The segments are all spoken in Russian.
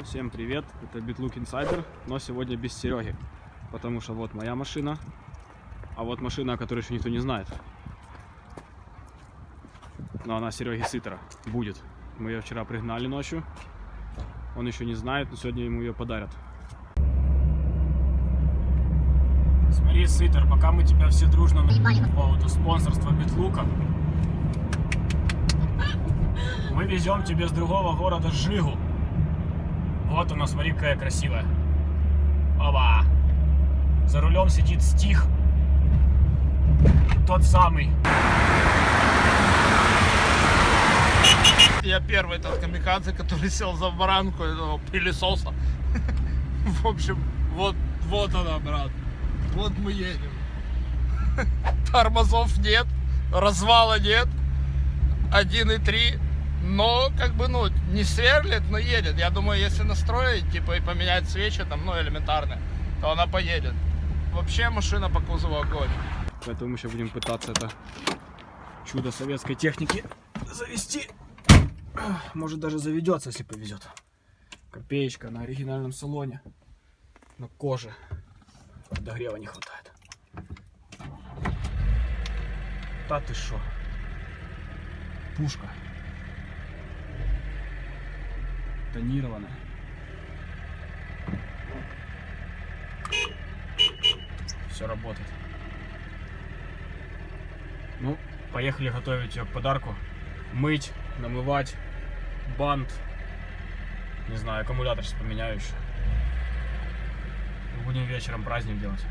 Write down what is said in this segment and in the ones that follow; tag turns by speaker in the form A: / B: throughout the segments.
A: друзья, всем привет! Это BitLook Insider, но сегодня без Сереги, потому что вот моя машина, а вот машина, о которой еще никто не знает. Но она Сереги Сытера будет. Мы ее вчера пригнали ночью, он еще не знает, но сегодня ему ее подарят. Смотри, Сытер, пока мы тебя все дружно наебали по поводу спонсорства Битлука, мы везем тебе с другого города Жигу. Вот она, смотри, какая красивая. Оба! За рулем сидит стих. Тот самый.
B: Я первый этот камикадзе, который сел за баранку этого пылесоса. В общем, вот, вот она, брат. Вот мы едем. Тормозов нет, развала нет. 1,3 но как бы, ну, не сверлит, но едет. Я думаю, если настроить, типа, и поменять свечи, там, ну, элементарно, то она поедет. Вообще машина по кузову огонь.
A: Поэтому мы сейчас будем пытаться это чудо советской техники завести. Может даже заведется, если повезет. Копеечка на оригинальном салоне. На коже. Подогрева не хватает. Да ты шо? Пушка. Тонированная. Все работает. Ну, поехали готовить ее к подарку. Мыть, намывать, бант. Не знаю, аккумулятор сейчас поменяю еще. Будем вечером праздник делать.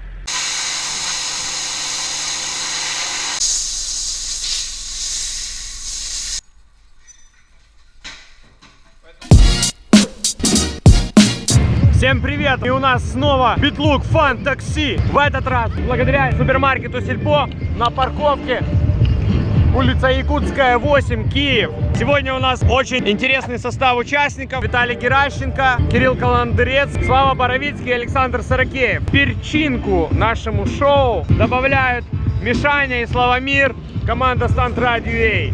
A: Всем привет! И у нас снова Битлук Фан Такси. В этот раз благодаря супермаркету Сельпо на парковке улица Якутская, 8, Киев. Сегодня у нас очень интересный состав участников. Виталий Геращенко, Кирилл Каландрец, Слава Боровицкий Александр Сорокеев. Перчинку нашему шоу добавляют Мишаня и Славомир, команда Стант Радио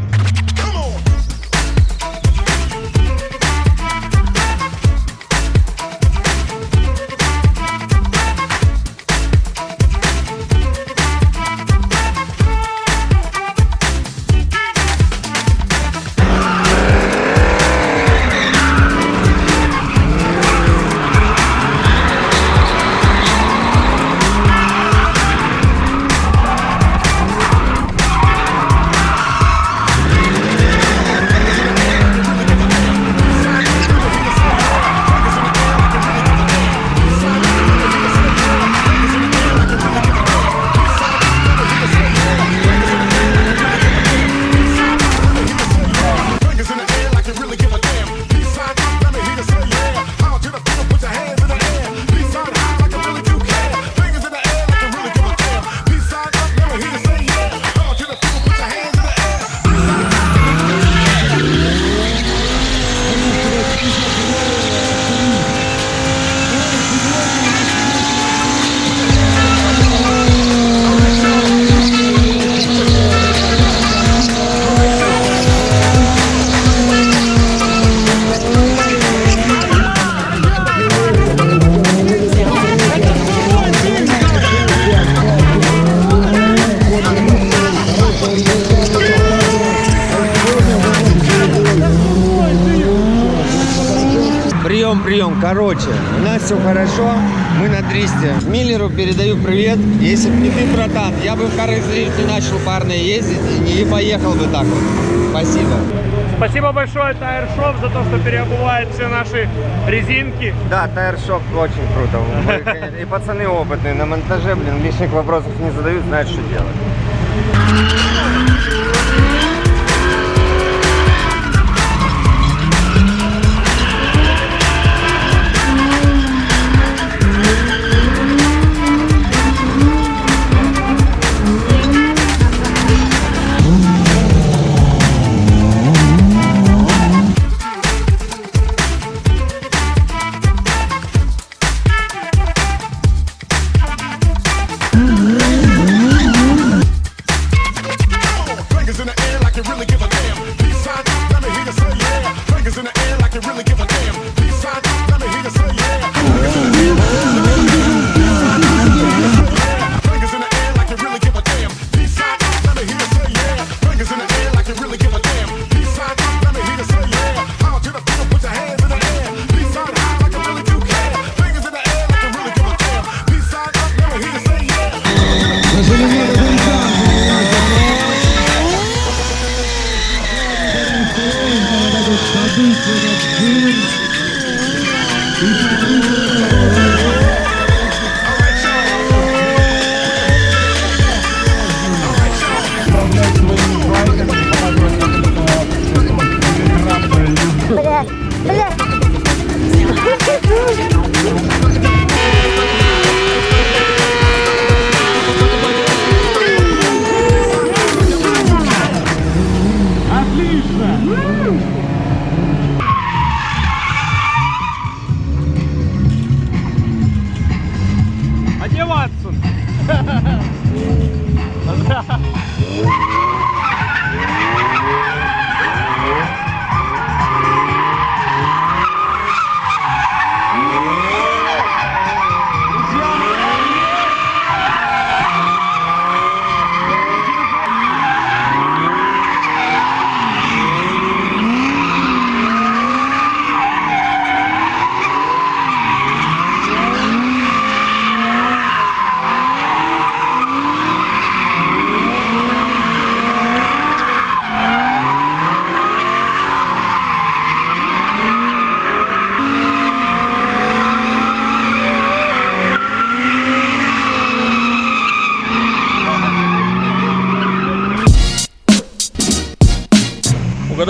C: все хорошо, мы на 300. Миллеру передаю привет. Если бы не ты, братан, я бы в Харрис не начал парные ездить и не поехал бы так вот. Спасибо.
A: Спасибо большое Тайршоп за то, что переобувает все наши резинки.
C: Да, Тайршоп очень круто. Мы, и пацаны опытные на монтаже, блин, лишних вопросов не задают, знают, что делать.
D: слышно.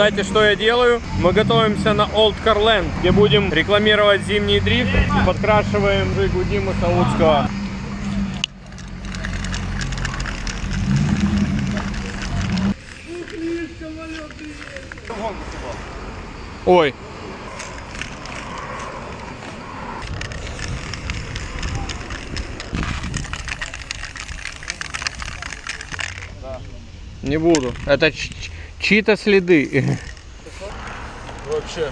D: Угадайте, что я делаю? Мы готовимся на Old Car Land, где будем рекламировать зимний дрифт и подкрашиваем Жигу Димы Саудского. Ой. Не буду. Это чьи-то следы.
B: Вообще.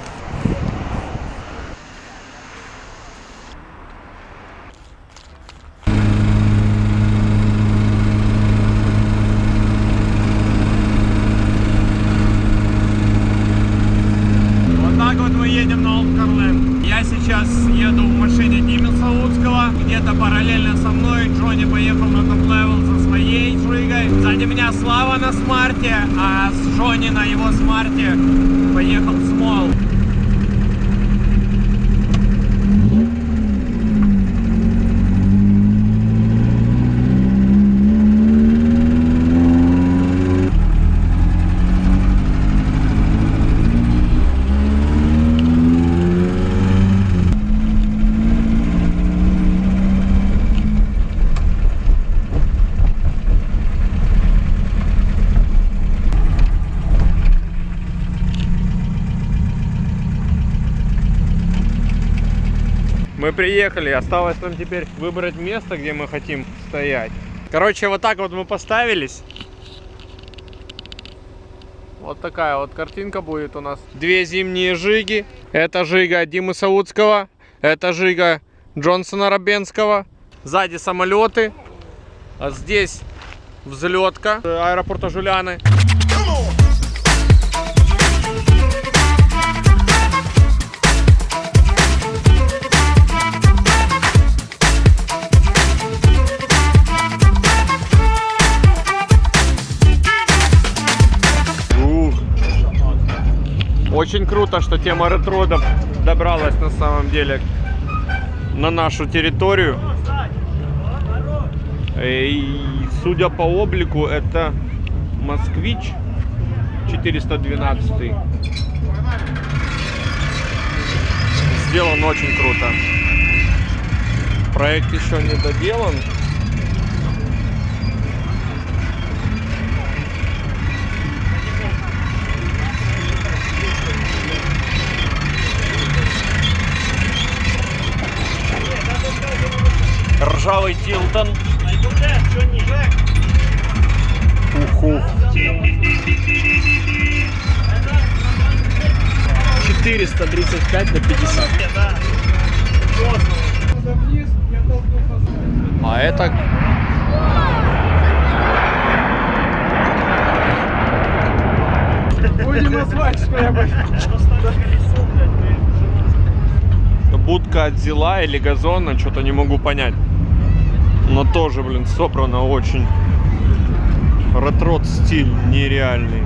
D: Вот так вот мы едем на OldCarLand. Я сейчас еду в машине Димы Саудского. Где-то параллельно со мной Джонни поехал на top level со своей жигой. Сзади меня Слава на смарте, а с Джонни на его смарте поехал Смол. Мы приехали, осталось нам теперь выбрать место, где мы хотим стоять. Короче, вот так вот мы поставились. Вот такая вот картинка будет у нас. Две зимние жиги. Это жига Димы Саудского. Это жига Джонсона Рабенского. Сзади самолеты. А здесь взлетка аэропорта Жуляны. Очень круто, что тема ретро доб- добралась на самом деле на нашу территорию. И судя по облику, это Москвич 412. Сделан очень круто. Проект еще не доделан. Ржавый Тилтон. Уху.
E: 435 на 50.
D: А это...
E: Будем назвать, что я бы...
D: Будка от зила или газона, что-то не могу понять. Но тоже, блин, собрано очень. Ретрот стиль нереальный.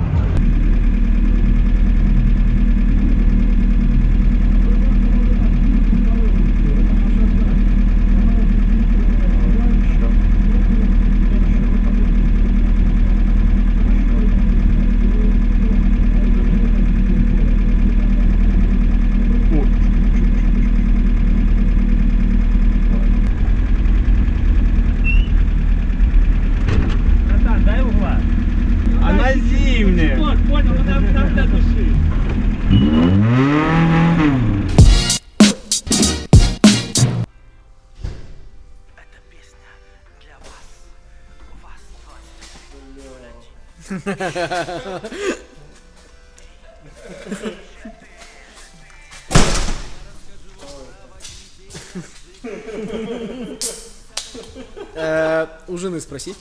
E: У жены спроси.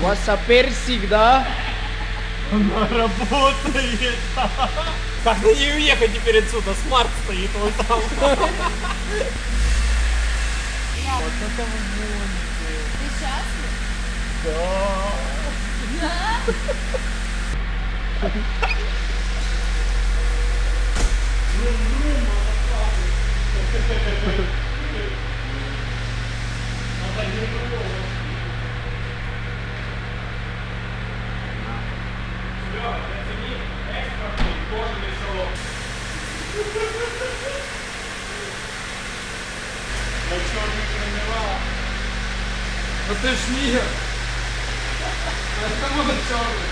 E: Васаперсик, да?
D: Работает! Как на ней уехать теперь отсюда? Смарт стоит вот там.
F: Ты счастлив?
B: Ну ты ж мир. Это мой черный.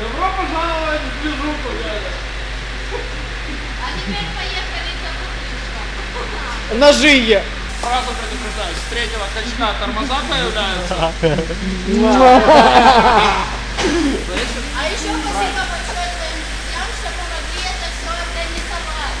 B: Добро пожаловать в движуху, дядя.
F: А теперь поехали за
E: жиге.
B: Сразу предупреждаю, с третьего качка тормоза появляются.
F: А еще спасибо большое твоим друзьям, что помогли это все организовать.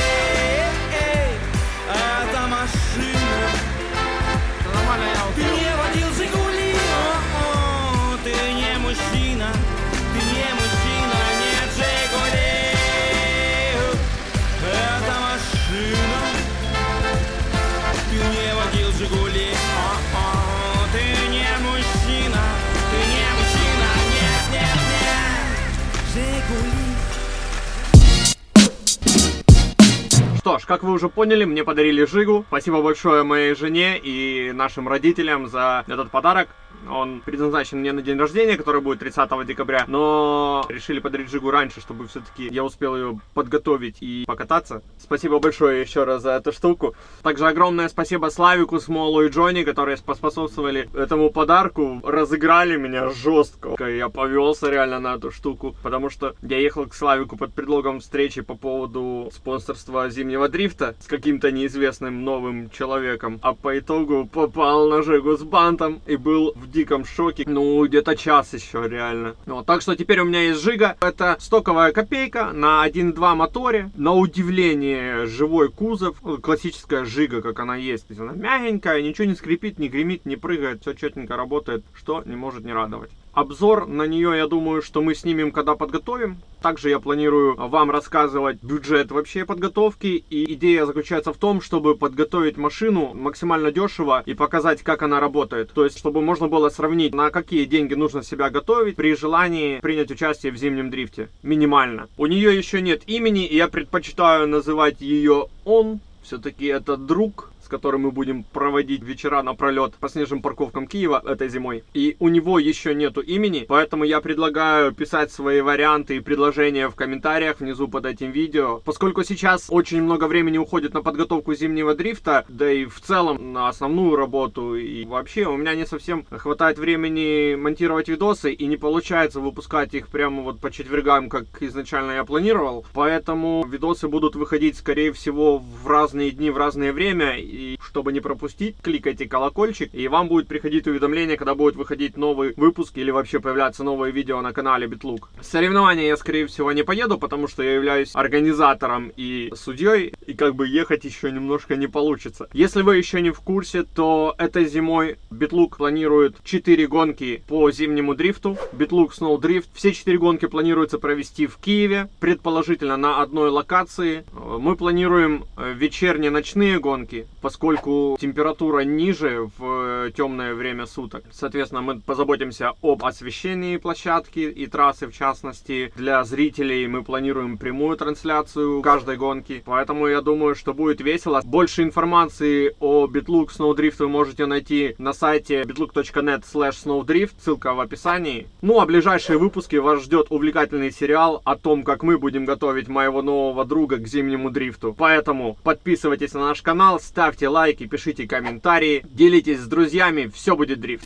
D: как вы уже поняли, мне подарили Жигу. Спасибо большое моей жене и нашим родителям за этот подарок. Он предназначен мне на день рождения, который будет 30 декабря, но решили подарить Жигу раньше, чтобы все-таки я успел ее подготовить и покататься. Спасибо большое еще раз за эту штуку. Также огромное спасибо Славику, Смолу и Джонни, которые поспособствовали этому подарку, разыграли меня жестко. Я повелся реально на эту штуку, потому что я ехал к Славику под предлогом встречи по поводу спонсорства зимнего дрифта с каким-то неизвестным новым человеком, а по итогу попал на Жигу с бантом и был в диком шоке. Ну, где-то час еще, реально. Вот, так что теперь у меня есть Жига. Это стоковая копейка на 1.2 моторе. На удивление, живой кузов. Ну, Классическая Жига, как она есть. То есть она мягенькая, ничего не скрипит, не гремит, не прыгает. Все четенько работает, что не может не радовать. Обзор на нее, я думаю, что мы снимем, когда подготовим. Также я планирую вам рассказывать бюджет вообще подготовки. И идея заключается в том, чтобы подготовить машину максимально дешево и показать, как она работает. То есть, чтобы можно было сравнить, на какие деньги нужно себя готовить при желании принять участие в зимнем дрифте. Минимально. У нее еще нет имени, и я предпочитаю называть ее он. Все-таки это друг, которым мы будем проводить вечера напролет по снежным парковкам Киева этой зимой. И у него еще нету имени, поэтому я предлагаю писать свои варианты и предложения в комментариях внизу под этим видео. Поскольку сейчас очень много времени уходит на подготовку зимнего дрифта, да и в целом на основную работу, и вообще у меня не совсем хватает времени монтировать видосы, и не получается выпускать их прямо вот по четвергам, как изначально я планировал. Поэтому видосы будут выходить, скорее всего, в разные дни, в разное время, и чтобы не пропустить, кликайте колокольчик, и вам будет приходить уведомление, когда будет выходить новый выпуск или вообще появляться новые видео на канале Битлук. Соревнования я, скорее всего, не поеду, потому что я являюсь организатором и судьей, и как бы ехать еще немножко не получится. Если вы еще не в курсе, то этой зимой Битлук планирует 4 гонки по зимнему дрифту. Битлук Snow Drift. Все 4 гонки планируется провести в Киеве, предположительно на одной локации. Э, Мы планируем э, вечерние ночные гонки, поскольку температура ниже в э, темное время суток. Соответственно, мы позаботимся об освещении площадки и трассы в частности. Для зрителей мы планируем прямую трансляцию каждой гонки. Поэтому я думаю, что будет весело. Больше информации о Bitlook Snowdrift вы можете найти на сайте bitlook.net slash snowdrift. Ссылка в описании. Ну а ближайшие выпуски вас ждет увлекательный сериал о том, как мы будем готовить моего нового друга к зимнему дрифту. Поэтому подписывайтесь на наш канал, ставьте лайки, пишите комментарии, делитесь с друзьями, все будет дрифт.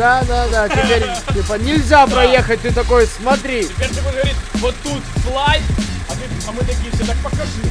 E: Да? Да, да, теперь, типа, нельзя проехать, ты такой, смотри.
B: Теперь ты будешь говорить, вот тут слайд, а, ты, а мы такие все, так покажи.